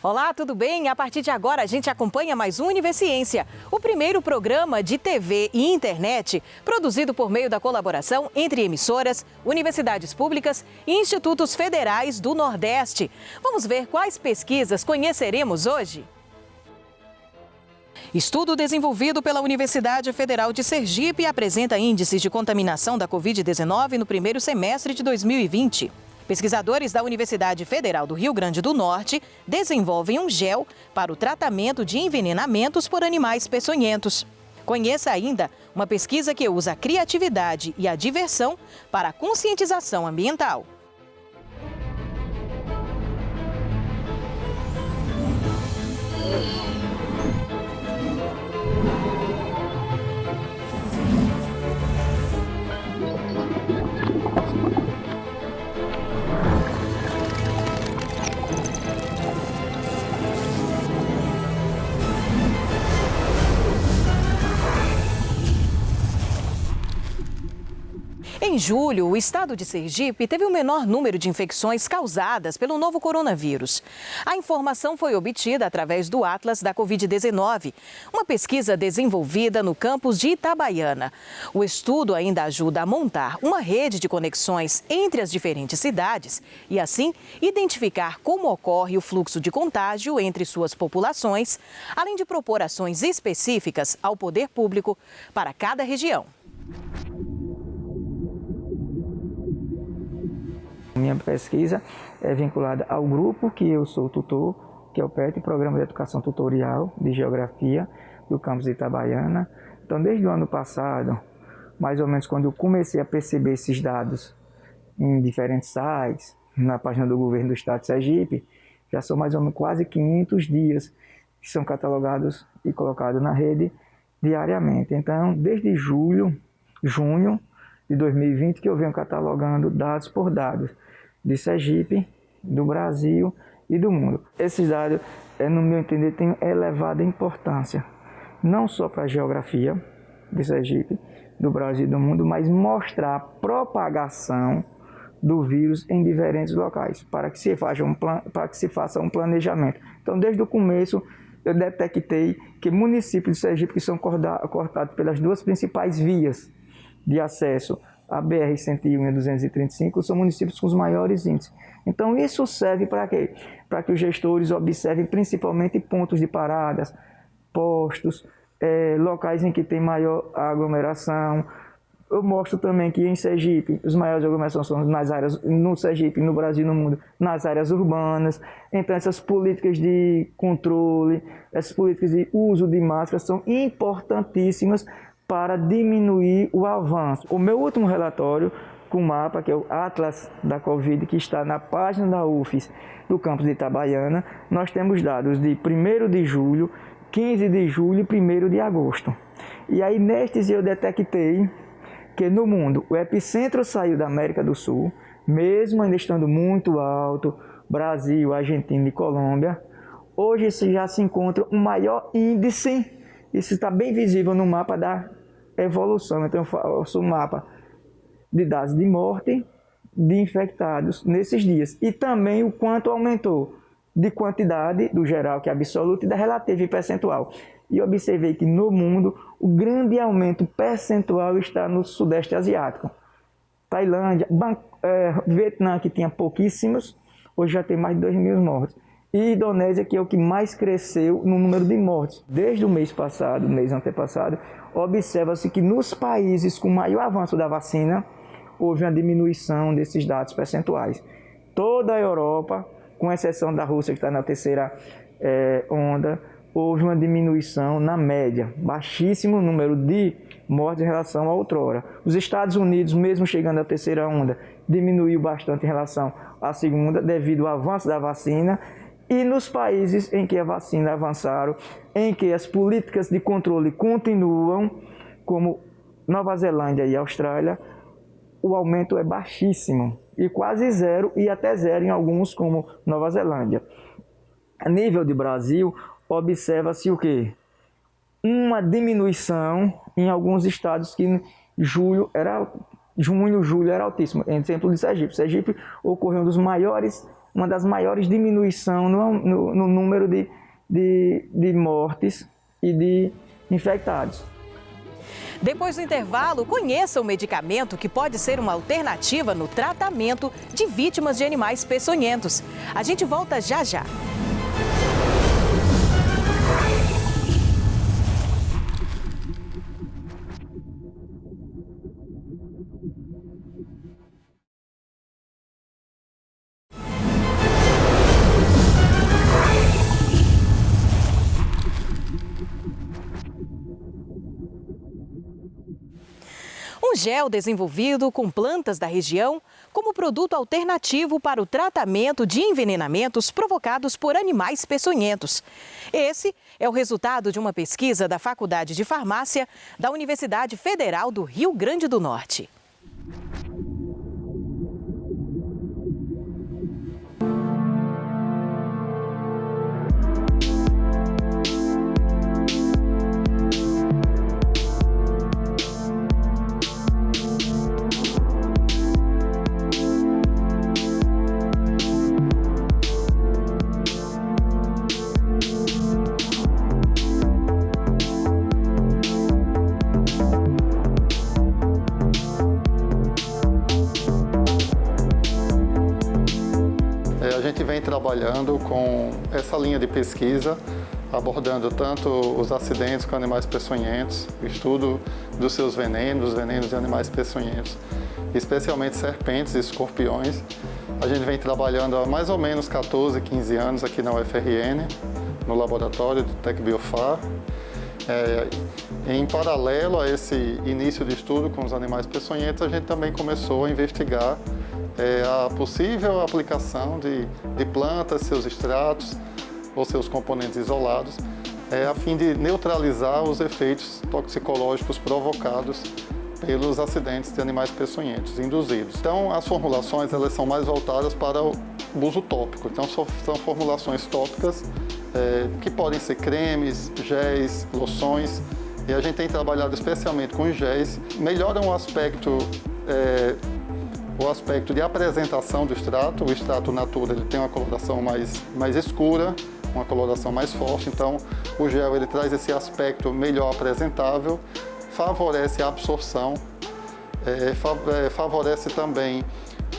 Olá, tudo bem? A partir de agora a gente acompanha mais um Universiência, o primeiro programa de TV e internet produzido por meio da colaboração entre emissoras, universidades públicas e institutos federais do Nordeste. Vamos ver quais pesquisas conheceremos hoje? Estudo desenvolvido pela Universidade Federal de Sergipe apresenta índices de contaminação da Covid-19 no primeiro semestre de 2020. Pesquisadores da Universidade Federal do Rio Grande do Norte desenvolvem um gel para o tratamento de envenenamentos por animais peçonhentos. Conheça ainda uma pesquisa que usa a criatividade e a diversão para a conscientização ambiental. Em julho, o estado de Sergipe teve o menor número de infecções causadas pelo novo coronavírus. A informação foi obtida através do Atlas da Covid-19, uma pesquisa desenvolvida no campus de Itabaiana. O estudo ainda ajuda a montar uma rede de conexões entre as diferentes cidades e, assim, identificar como ocorre o fluxo de contágio entre suas populações, além de propor ações específicas ao poder público para cada região. Minha pesquisa é vinculada ao grupo que eu sou tutor, que é o PET, Programa de Educação Tutorial de Geografia do campus de Itabaiana. Então, desde o ano passado, mais ou menos quando eu comecei a perceber esses dados em diferentes sites, na página do governo do estado de Sergipe, já são mais ou menos quase 500 dias que são catalogados e colocados na rede diariamente. Então, desde julho, junho de 2020 que eu venho catalogando dados por dados de Sergipe, do Brasil e do mundo. Esses dados, é, no meu entender, têm elevada importância, não só para a geografia de Sergipe, do Brasil e do mundo, mas mostrar a propagação do vírus em diferentes locais, para que se faça um, para que se faça um planejamento. Então, desde o começo, eu detectei que municípios de Sergipe que são cortados pelas duas principais vias de acesso a BR-101 e 235 são municípios com os maiores índices. Então isso serve para quê? Para que os gestores observem principalmente pontos de paradas, postos, é, locais em que tem maior aglomeração. Eu mostro também que em Sergipe, os maiores aglomerações são nas áreas, no Sergipe, no Brasil no mundo, nas áreas urbanas. Então essas políticas de controle, essas políticas de uso de máscaras são importantíssimas para diminuir o avanço. O meu último relatório com o mapa, que é o Atlas da Covid, que está na página da UFES do campus de Itabaiana, nós temos dados de 1 de julho, 15 de julho e 1 de agosto. E aí nestes eu detectei que no mundo o epicentro saiu da América do Sul, mesmo ainda estando muito alto, Brasil, Argentina e Colômbia, hoje já se encontra um maior índice, isso está bem visível no mapa da evolução. Então, eu faço um mapa de dados de morte de infectados nesses dias. E também o quanto aumentou de quantidade do geral, que é absoluto, e da relativa e percentual. E observei que no mundo o grande aumento percentual está no Sudeste Asiático. Tailândia, Ban é, Vietnã, que tinha pouquíssimos, hoje já tem mais de 2 mil mortos. E Indonésia, que é o que mais cresceu no número de mortes. Desde o mês passado, mês antepassado, observa-se que nos países com maior avanço da vacina, houve uma diminuição desses dados percentuais. Toda a Europa, com exceção da Rússia, que está na terceira é, onda, houve uma diminuição na média, baixíssimo número de mortes em relação a outrora. Os Estados Unidos, mesmo chegando à terceira onda, diminuiu bastante em relação à segunda, devido ao avanço da vacina e nos países em que a vacina avançaram, em que as políticas de controle continuam, como Nova Zelândia e Austrália, o aumento é baixíssimo e quase zero e até zero em alguns como Nova Zelândia. A nível de Brasil, observa-se o quê? Uma diminuição em alguns estados que julho era junho, julho era altíssimo. Exemplo de Sergipe. Sergipe ocorreu um dos maiores uma das maiores diminuições no, no, no número de, de, de mortes e de infectados. Depois do intervalo, conheça o medicamento que pode ser uma alternativa no tratamento de vítimas de animais peçonhentos. A gente volta já já. Gel desenvolvido com plantas da região como produto alternativo para o tratamento de envenenamentos provocados por animais peçonhentos. Esse é o resultado de uma pesquisa da Faculdade de Farmácia da Universidade Federal do Rio Grande do Norte. Trabalhando com essa linha de pesquisa, abordando tanto os acidentes com animais peçonhentos, o estudo dos seus venenos, venenos de animais peçonhentos, especialmente serpentes e escorpiões. A gente vem trabalhando há mais ou menos 14, 15 anos aqui na UFRN, no laboratório do TecBiofar. É, em paralelo a esse início de estudo com os animais peçonhentos, a gente também começou a investigar é, a possível aplicação de, de plantas, seus extratos ou seus componentes isolados, é, a fim de neutralizar os efeitos toxicológicos provocados pelos acidentes de animais peçonhentos induzidos. Então, as formulações elas são mais voltadas para o uso tópico. Então, são formulações tópicas é, que podem ser cremes, géis, loções. E a gente tem trabalhado especialmente com os géis. Melhoram o aspecto é, o aspecto de apresentação do extrato. O extrato natura ele tem uma coloração mais, mais escura, uma coloração mais forte, então o gel ele traz esse aspecto melhor apresentável, favorece a absorção, é, é favorece também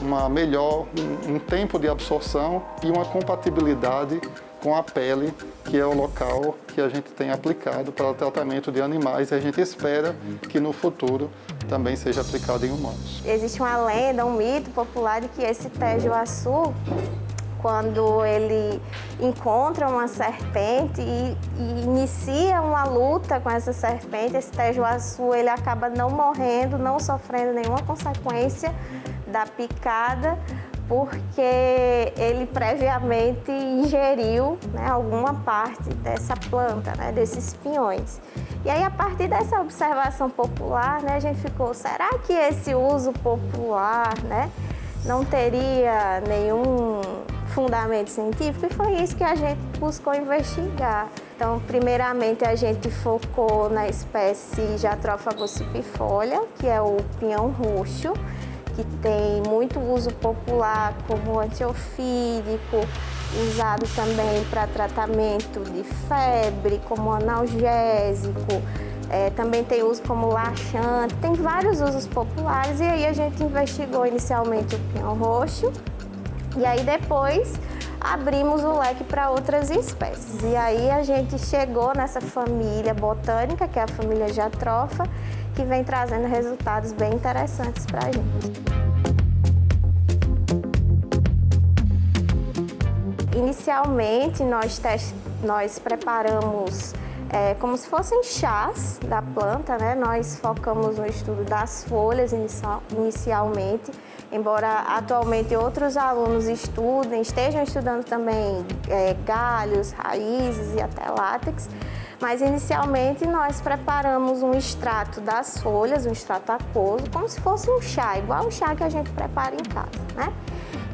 uma melhor, um, um tempo de absorção e uma compatibilidade com a pele, que é o local que a gente tem aplicado para o tratamento de animais e a gente espera que no futuro também seja aplicado em humanos. Existe uma lenda, um mito popular de que esse tejoaçu, quando ele encontra uma serpente e, e, inicia uma luta com essa serpente, esse tejoaçu ele acaba não morrendo, não sofrendo nenhuma consequência da picada, porque ele previamente ingeriu né, alguma parte dessa planta, né, desses pinhões. E aí, a partir dessa observação popular, né, a gente ficou, será que esse uso popular né, não teria nenhum fundamento científico? E foi isso que a gente buscou investigar. Então, primeiramente, a gente focou na espécie Jatropha gossypifolia, que é o pinhão roxo, que tem muito uso popular como antiofídico, usado também para tratamento de febre, como analgésico, é, também tem uso como laxante, tem vários usos populares e aí a gente investigou inicialmente o pinhão roxo e aí depois abrimos o leque para outras espécies. E aí a gente chegou nessa família botânica, que é a família Jatropha, que vem trazendo resultados bem interessantes para a gente. Inicialmente, nós, nós preparamos é, como se fossem chás da planta, né? Nós focamos no estudo das folhas inicial, inicialmente, embora atualmente outros alunos estudem, estejam estudando também é, galhos, raízes e até látex, mas inicialmente nós preparamos um extrato das folhas, um extrato aquoso, como se fosse um chá, igual o chá que a gente prepara em casa, né?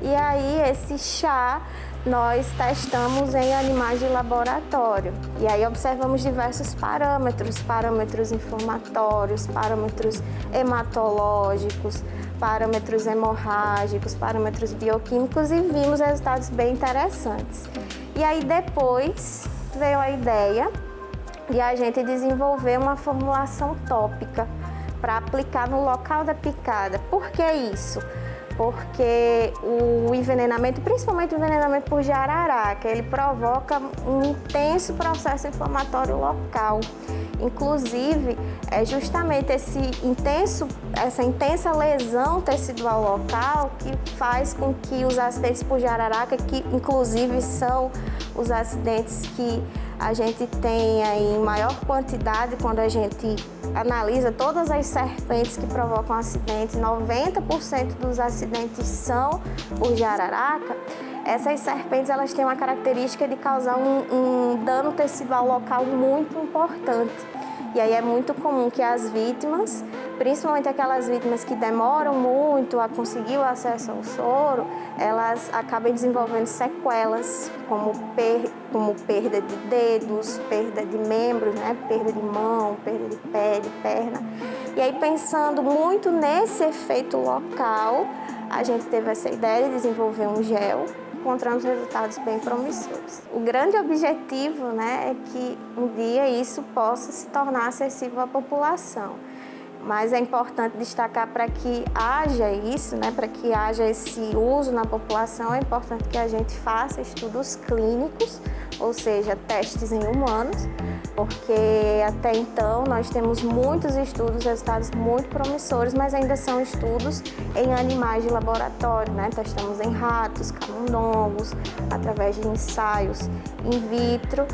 E aí esse chá nós testamos em animais de laboratório. E aí observamos diversos parâmetros, parâmetros inflamatórios, parâmetros hematológicos, parâmetros hemorrágicos, parâmetros bioquímicos e vimos resultados bem interessantes. E aí depois veio a ideia de a gente desenvolver uma formulação tópica para aplicar no local da picada. Por que isso? porque o envenenamento, principalmente o envenenamento por jararaca, ele provoca um intenso processo inflamatório local. Inclusive, é justamente esse intenso, essa intensa lesão tecidual local que faz com que os acidentes por jararaca, que inclusive são os acidentes que a gente tem em maior quantidade quando a gente analisa todas as serpentes que provocam acidentes, 90% dos acidentes são por jararaca, essas serpentes elas têm uma característica de causar um, um dano tecidual local muito importante. E aí é muito comum que as vítimas, principalmente aquelas vítimas que demoram muito a conseguir o acesso ao soro, elas acabem desenvolvendo sequelas, como, per, como perda de dedos, perda de membros, né? perda de mão, perda de pé, de perna. E aí pensando muito nesse efeito local, a gente teve essa ideia de desenvolver um gel encontramos resultados bem promissores. O grande objetivo né, é que um dia isso possa se tornar acessível à população. Mas é importante destacar para que haja isso, né, para que haja esse uso na população, é importante que a gente faça estudos clínicos, ou seja, testes em humanos, porque até então nós temos muitos estudos, resultados muito promissores, mas ainda são estudos em animais de laboratório, né? Testamos em ratos, camundongos, através de ensaios in vitro.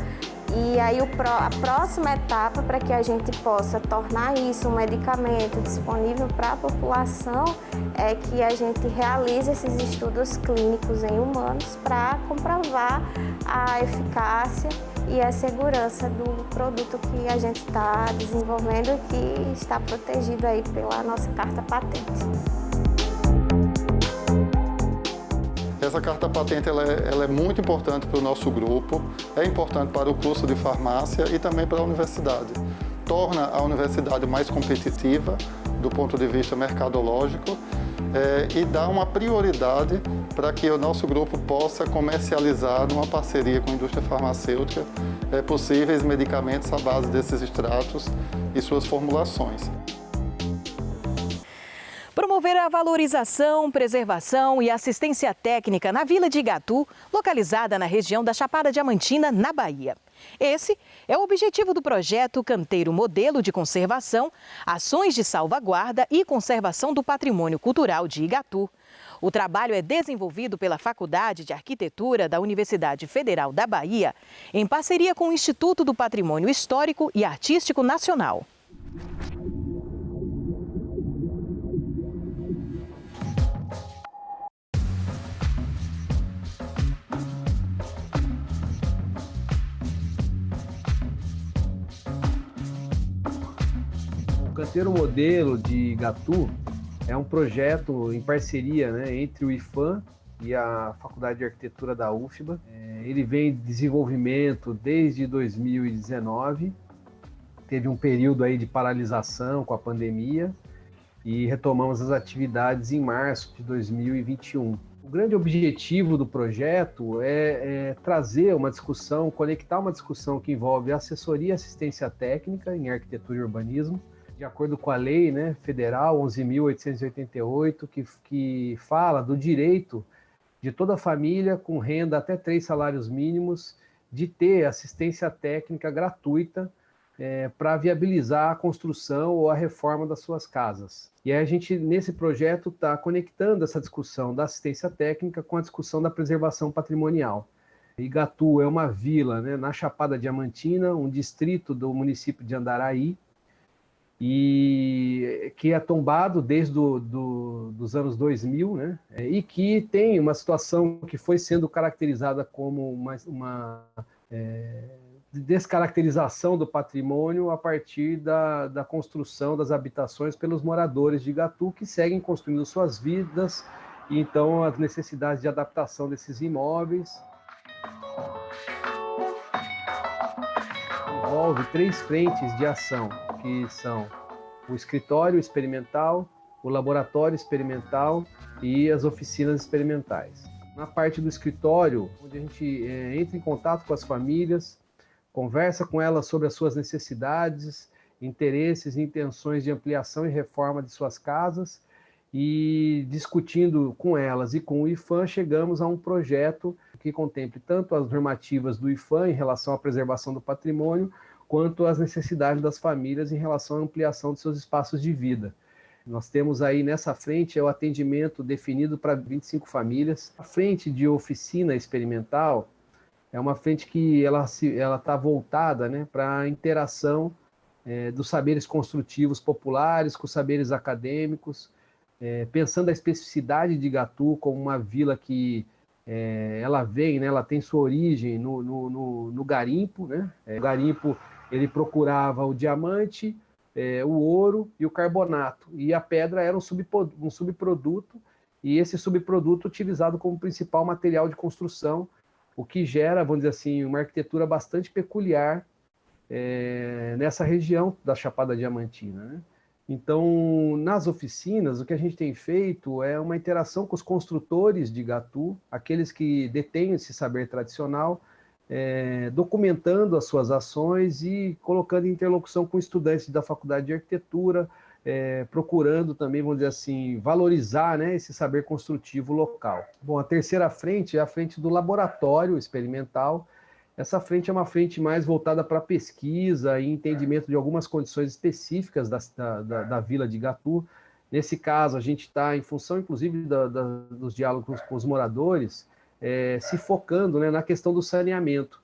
E aí a próxima etapa para que a gente possa tornar isso um medicamento disponível para a população é que a gente realize esses estudos clínicos em humanos para comprovar a eficácia e a segurança do produto que a gente está desenvolvendo e que está protegido aí pela nossa carta patente. Essa carta patente ela é, ela é muito importante para o nosso grupo, é importante para o curso de farmácia e também para a universidade. Torna a universidade mais competitiva do ponto de vista mercadológico é, e dá uma prioridade para que o nosso grupo possa comercializar numa parceria com a indústria farmacêutica é, possíveis medicamentos à base desses extratos e suas formulações. Promover a valorização, preservação e assistência técnica na Vila de Igatu, localizada na região da Chapada Diamantina, na Bahia. Esse é o objetivo do projeto Canteiro Modelo de Conservação, Ações de Salvaguarda e Conservação do Patrimônio Cultural de Igatu. O trabalho é desenvolvido pela Faculdade de Arquitetura da Universidade Federal da Bahia, em parceria com o Instituto do Patrimônio Histórico e Artístico Nacional. Canteiro Modelo de Gatu é um projeto em parceria né, entre o IFAM e a Faculdade de Arquitetura da UFBA. É, ele vem de desenvolvimento desde 2019, teve um período aí de paralisação com a pandemia e retomamos as atividades em março de 2021. O grande objetivo do projeto é, é, trazer uma discussão, conectar uma discussão que envolve assessoria e assistência técnica em arquitetura e urbanismo, de acordo com a lei né, federal 11.888, que, que fala do direito de toda família com renda até três salários mínimos de ter assistência técnica gratuita é, para viabilizar a construção ou a reforma das suas casas. E aí a gente, nesse projeto, está conectando essa discussão da assistência técnica com a discussão da preservação patrimonial. Igatu é uma vila né, na Chapada Diamantina, um distrito do município de Andaraí, e que é tombado desde do, do, dos anos 2000, né? E que tem uma situação que foi sendo caracterizada como uma, uma é, descaracterização do patrimônio a partir da, da construção das habitações pelos moradores de Gatu que seguem construindo suas vidas e então as necessidades de adaptação desses imóveis envolve três frentes de ação que são o escritório experimental, o laboratório experimental e as oficinas experimentais. Na parte do escritório, onde a gente é, entra em contato com as famílias, conversa com elas sobre as suas necessidades, interesses e intenções de ampliação e reforma de suas casas e discutindo com elas e com o IFAM, chegamos a um projeto que contemple tanto as normativas do IFAM em relação à preservação do patrimônio, quanto as necessidades das famílias em relação à ampliação de seus espaços de vida. Nós temos aí nessa frente é o atendimento definido para 25 famílias. A frente de oficina experimental é uma frente que ela está voltada né, para a interação é, dos saberes construtivos populares com os saberes acadêmicos, é, pensando a especificidade de Gatu como uma vila que é, ela vem, né, ela tem sua origem no, no, no, no garimpo, né? É, o garimpo ele procurava o diamante, é, o ouro e o carbonato, e a pedra era um, um subproduto, e esse subproduto utilizado como principal material de construção, o que gera, vamos dizer assim, uma arquitetura bastante peculiar é, nessa região da Chapada Diamantina. Né? Então, nas oficinas, o que a gente tem feito é uma interação com os construtores de Gatu, aqueles que detêm esse saber tradicional, é, documentando as suas ações e colocando interlocução com estudantes da Faculdade de Arquitetura, é, procurando também, vamos dizer assim, valorizar né, esse saber construtivo local. Bom, a terceira frente é a frente do laboratório experimental, essa frente é uma frente mais voltada para pesquisa e entendimento de algumas condições específicas da, da, da vila de Gatu. Nesse caso, a gente está, em função, inclusive, da, dos diálogos com os moradores, é, se focando né, na questão do saneamento.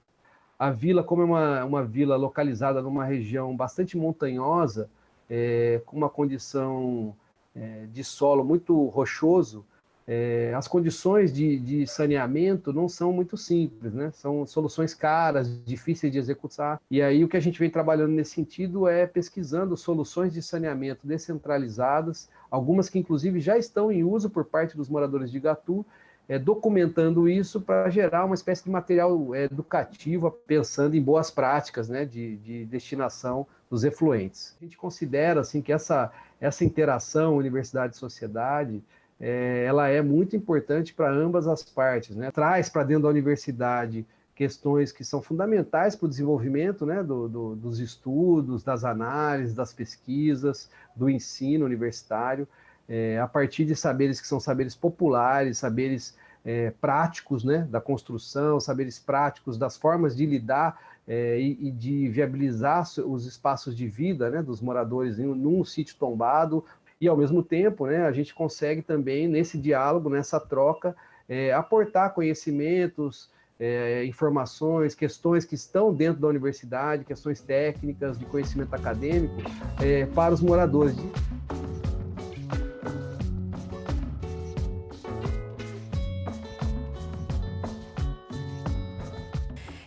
A vila, como é uma, uma vila localizada numa região bastante montanhosa, é, com uma condição é, de solo muito rochoso, é, as condições de, de, saneamento não são muito simples, né? São soluções caras, difíceis de executar. E aí o que a gente vem trabalhando nesse sentido é pesquisando soluções de saneamento descentralizadas, algumas que inclusive já estão em uso por parte dos moradores de Gatu, é, documentando isso para gerar uma espécie de material é, educativo, pensando em boas práticas né, de, de destinação dos efluentes. A gente considera assim que essa, essa interação universidade-sociedade é, ela é muito importante para ambas as partes, né? Traz para dentro da universidade questões que são fundamentais para o desenvolvimento né, do, do, dos estudos, das análises, das pesquisas, do ensino universitário, é, a partir de saberes que são saberes populares, saberes é, práticos né, da construção, saberes práticos das formas de lidar é, e, e, de viabilizar os espaços de vida né, dos moradores em, num sítio tombado e, ao mesmo tempo, né, a gente consegue também, nesse diálogo, nessa troca, é, aportar conhecimentos, é, informações, questões que estão dentro da universidade, questões técnicas, de conhecimento acadêmico, é, para os moradores.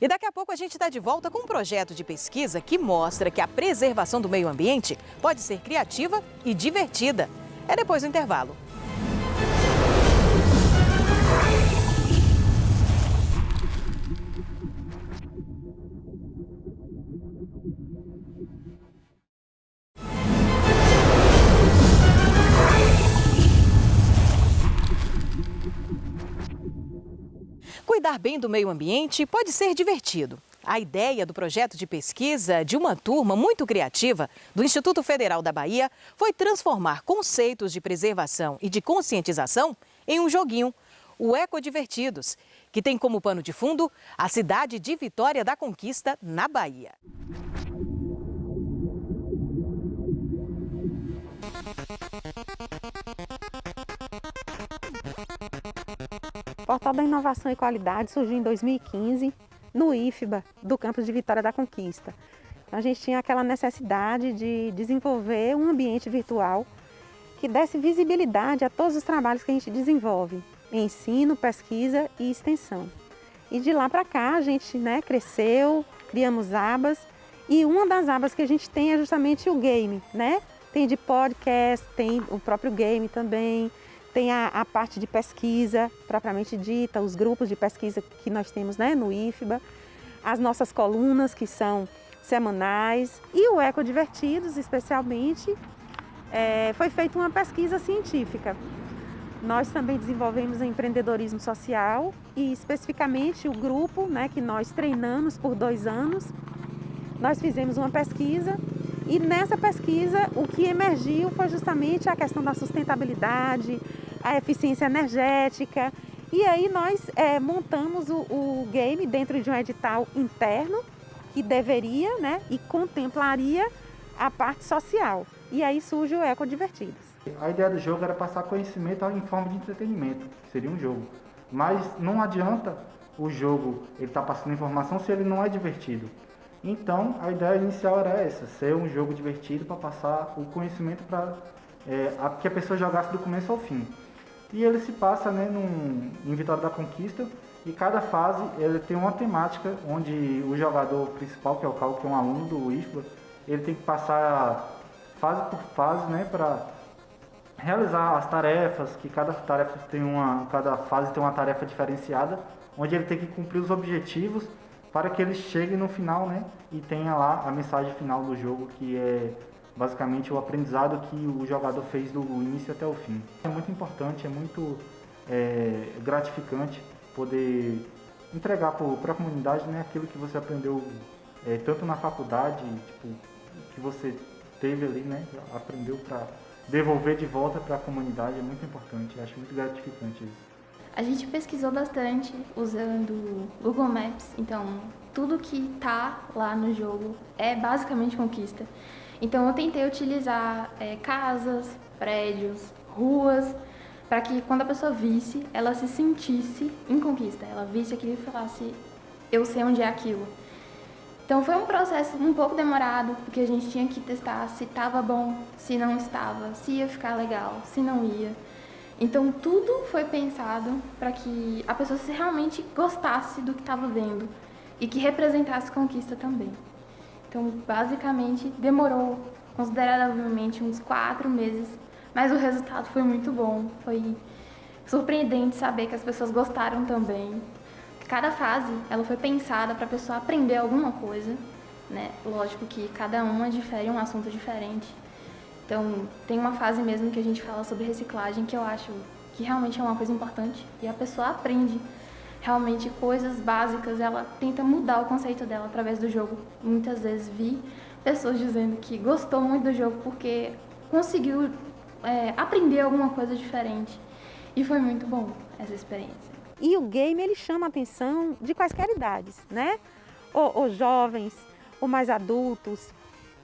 E daqui a pouco a gente está de volta com um projeto de pesquisa que mostra que a preservação do meio ambiente pode ser criativa e divertida. É depois do intervalo. Cuidar bem do meio ambiente pode ser divertido. A ideia do projeto de pesquisa de uma turma muito criativa do Instituto Federal da Bahia foi transformar conceitos de preservação e de conscientização em um joguinho, o Eco Divertidos, que tem como pano de fundo a cidade de Vitória da Conquista, na Bahia. Portal da Inovação e Qualidade surgiu em 2015 no IFBA do campus de Vitória da Conquista. A gente tinha aquela necessidade de desenvolver um ambiente virtual que desse visibilidade a todos os trabalhos que a gente desenvolve, ensino, pesquisa e extensão. E de lá para cá a gente né, cresceu, criamos abas e uma das abas que a gente tem é justamente o game, né? Tem de podcast, tem o próprio game também, tem a, a, parte de pesquisa, propriamente dita, os grupos de pesquisa que nós temos né, no IFBA, as nossas colunas, que são semanais, e o Eco Divertidos, especialmente, é, foi feita uma pesquisa científica. Nós também desenvolvemos empreendedorismo social e especificamente o grupo né, que nós treinamos por dois anos, nós fizemos uma pesquisa e nessa pesquisa o que emergiu foi justamente a questão da sustentabilidade, a eficiência energética e aí nós é, montamos o, o, game dentro de um edital interno que deveria né, e contemplaria a parte social. E aí surge o Eco Divertidos. A ideia do jogo era passar conhecimento em forma de entretenimento, seria um jogo. Mas não adianta o jogo ele estar tá passando informação se ele não é divertido. Então a ideia inicial era essa, ser um jogo divertido para passar o conhecimento para é, que a pessoa jogasse do começo ao fim. E ele se passa né, num, em Vitória da Conquista e cada fase ele tem uma temática onde o jogador principal, que é o Cal, que é um aluno do IFBA, ele tem que passar fase por fase né, para realizar as tarefas, que cada tarefa tem uma, cada fase tem uma tarefa diferenciada, onde ele tem que cumprir os objetivos para que ele chegue no final, né, e tenha lá a mensagem final do jogo, que é basicamente o aprendizado que o jogador fez do início até o fim. É muito importante, é muito é, gratificante poder entregar para a comunidade né, aquilo que você aprendeu é, tanto na faculdade, tipo, que você teve ali, né, aprendeu para devolver de volta para a comunidade é muito importante, acho muito gratificante isso. A gente pesquisou bastante usando Google Maps, então tudo que tá lá no jogo é basicamente conquista. Então eu tentei utilizar é, casas, prédios, ruas, para que quando a pessoa visse, ela se sentisse em conquista. Ela visse aquilo e falasse, eu sei onde é aquilo. Então foi um processo um pouco demorado, porque a gente tinha que testar se estava bom, se não estava, se ia ficar legal, se não ia. Então tudo foi pensado para que a pessoa se realmente gostasse do que estava vendo e que representasse conquista também. Então basicamente demorou consideravelmente uns quatro meses, mas o resultado foi muito bom. Foi surpreendente saber que as pessoas gostaram também. Cada fase, ela foi pensada para a pessoa aprender alguma coisa, né? Lógico que cada uma difere um assunto diferente. Então, tem uma fase mesmo que a gente fala sobre reciclagem que eu acho que realmente é uma coisa importante e a pessoa aprende realmente coisas básicas, ela tenta mudar o conceito dela através do jogo. Muitas vezes vi pessoas dizendo que gostou muito do jogo porque conseguiu é, aprender alguma coisa diferente. E foi muito bom essa experiência. E o game ele chama a atenção de quaisquer idades, né? Ou, ou jovens, ou mais adultos,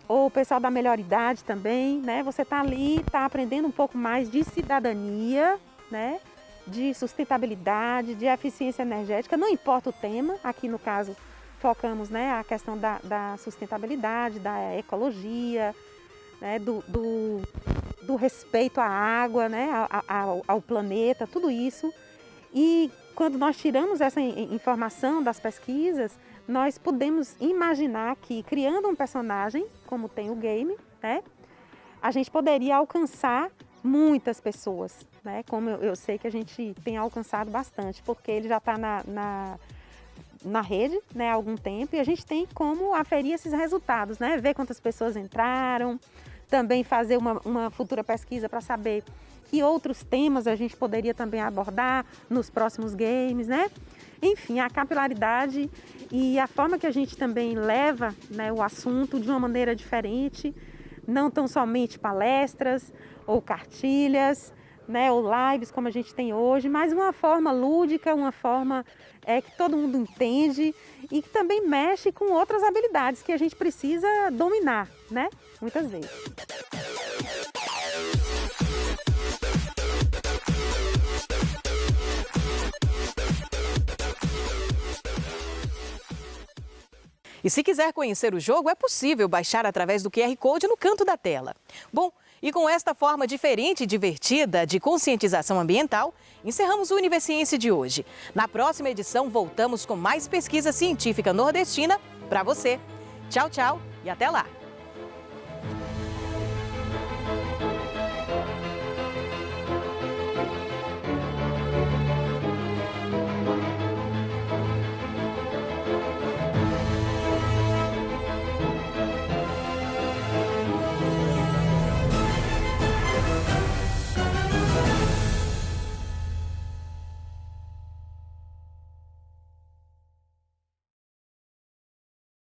ou o pessoal da melhor idade também, né? Você está ali, está aprendendo um pouco mais de cidadania, né? De sustentabilidade, de eficiência energética, não importa o tema, aqui no caso focamos né, a questão da, da sustentabilidade, da ecologia, né, do, do, do respeito à água, né, ao, ao planeta, tudo isso. E quando nós tiramos essa informação das pesquisas, nós podemos imaginar que criando um personagem, como tem o game, né, a gente poderia alcançar muitas pessoas, né, como eu, eu sei que a gente tem alcançado bastante, porque ele já está na, na, na, rede né, há algum tempo e a gente tem como aferir esses resultados, né, ver quantas pessoas entraram, também fazer uma, uma futura pesquisa para saber que outros temas a gente poderia também abordar nos próximos games, né? Enfim, a capilaridade e a forma que a gente também leva né, o assunto de uma maneira diferente, não tão somente palestras ou cartilhas, né, ou lives como a gente tem hoje, mas uma forma lúdica, uma forma é, que todo mundo entende e que também mexe com outras habilidades que a gente precisa dominar, né, muitas vezes. E se quiser conhecer o jogo, é possível baixar através do QR Code no canto da tela. Bom, e com esta forma diferente e divertida de conscientização ambiental, encerramos o Universiense de hoje. Na próxima edição, voltamos com mais pesquisa científica nordestina para você. Tchau, tchau e até lá!